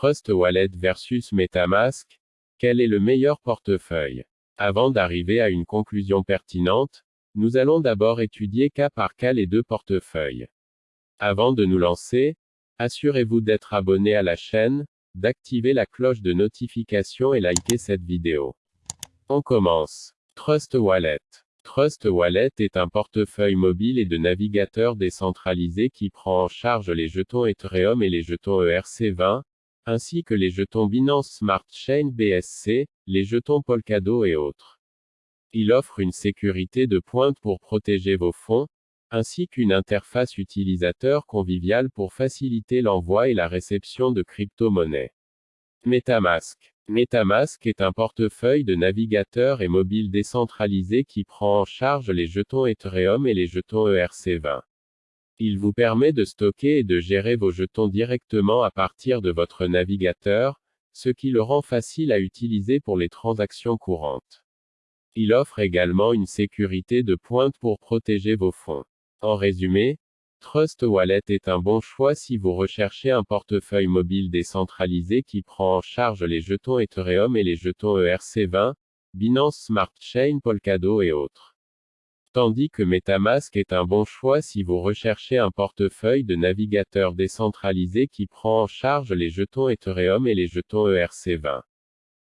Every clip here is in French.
Trust Wallet versus Metamask, quel est le meilleur portefeuille? Avant d'arriver à une conclusion pertinente, nous allons d'abord étudier cas par cas les deux portefeuilles. Avant de nous lancer, assurez-vous d'être abonné à la chaîne, d'activer la cloche de notification et liker cette vidéo. On commence. Trust Wallet. Trust Wallet est un portefeuille mobile et de navigateur décentralisé qui prend en charge les jetons Ethereum et les jetons ERC20, ainsi que les jetons Binance Smart Chain BSC, les jetons Polkadot et autres. Il offre une sécurité de pointe pour protéger vos fonds, ainsi qu'une interface utilisateur conviviale pour faciliter l'envoi et la réception de crypto-monnaies. Metamask. Metamask est un portefeuille de navigateur et mobile décentralisé qui prend en charge les jetons Ethereum et les jetons ERC20. Il vous permet de stocker et de gérer vos jetons directement à partir de votre navigateur, ce qui le rend facile à utiliser pour les transactions courantes. Il offre également une sécurité de pointe pour protéger vos fonds. En résumé, Trust Wallet est un bon choix si vous recherchez un portefeuille mobile décentralisé qui prend en charge les jetons Ethereum et les jetons ERC20, Binance Smart Chain Polkadot et autres. Tandis que Metamask est un bon choix si vous recherchez un portefeuille de navigateur décentralisé qui prend en charge les jetons Ethereum et les jetons ERC20.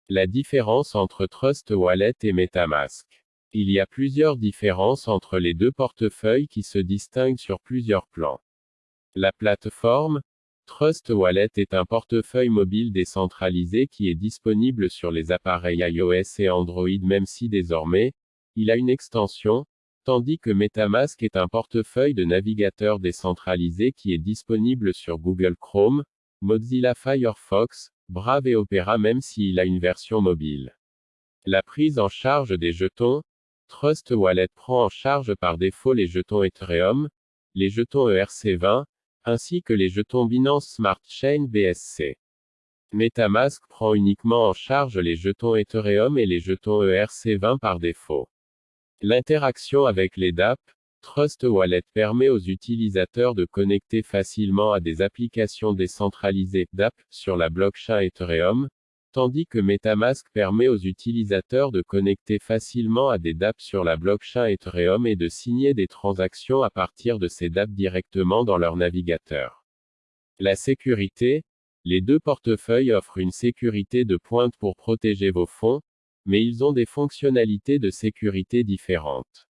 La différence entre Trust Wallet et Metamask. Il y a plusieurs différences entre les deux portefeuilles qui se distinguent sur plusieurs plans. La plateforme, Trust Wallet est un portefeuille mobile décentralisé qui est disponible sur les appareils iOS et Android même si désormais, il a une extension, tandis que MetaMask est un portefeuille de navigateur décentralisé qui est disponible sur Google Chrome, Mozilla Firefox, Brave et Opera même s'il a une version mobile. La prise en charge des jetons, Trust Wallet prend en charge par défaut les jetons Ethereum, les jetons ERC20, ainsi que les jetons Binance Smart Chain BSC. MetaMask prend uniquement en charge les jetons Ethereum et les jetons ERC20 par défaut. L'interaction avec les DApp, Trust Wallet permet aux utilisateurs de connecter facilement à des applications décentralisées DApp sur la blockchain Ethereum, tandis que MetaMask permet aux utilisateurs de connecter facilement à des DApp sur la blockchain Ethereum et de signer des transactions à partir de ces DApp directement dans leur navigateur. La sécurité, les deux portefeuilles offrent une sécurité de pointe pour protéger vos fonds, mais ils ont des fonctionnalités de sécurité différentes.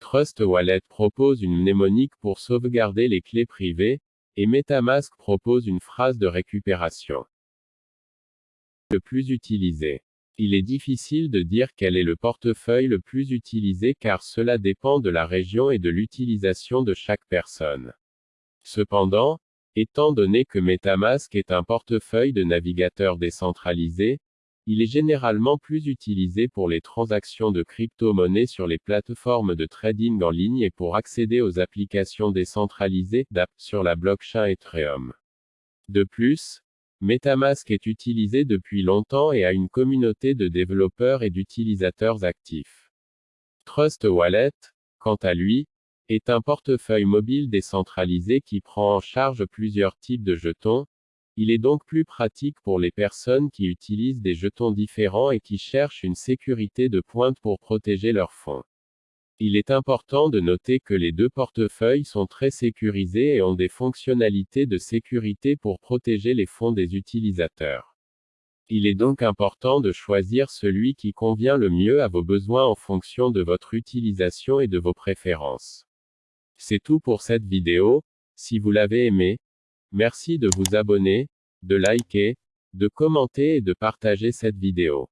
Trust Wallet propose une mnémonique pour sauvegarder les clés privées, et MetaMask propose une phrase de récupération. Le plus utilisé. Il est difficile de dire quel est le portefeuille le plus utilisé car cela dépend de la région et de l'utilisation de chaque personne. Cependant, étant donné que MetaMask est un portefeuille de navigateur décentralisé, il est généralement plus utilisé pour les transactions de crypto-monnaies sur les plateformes de trading en ligne et pour accéder aux applications décentralisées d'app sur la blockchain Ethereum. De plus, MetaMask est utilisé depuis longtemps et a une communauté de développeurs et d'utilisateurs actifs. Trust Wallet, quant à lui, est un portefeuille mobile décentralisé qui prend en charge plusieurs types de jetons, il est donc plus pratique pour les personnes qui utilisent des jetons différents et qui cherchent une sécurité de pointe pour protéger leurs fonds. Il est important de noter que les deux portefeuilles sont très sécurisés et ont des fonctionnalités de sécurité pour protéger les fonds des utilisateurs. Il est donc important de choisir celui qui convient le mieux à vos besoins en fonction de votre utilisation et de vos préférences. C'est tout pour cette vidéo, si vous l'avez aimé, Merci de vous abonner, de liker, de commenter et de partager cette vidéo.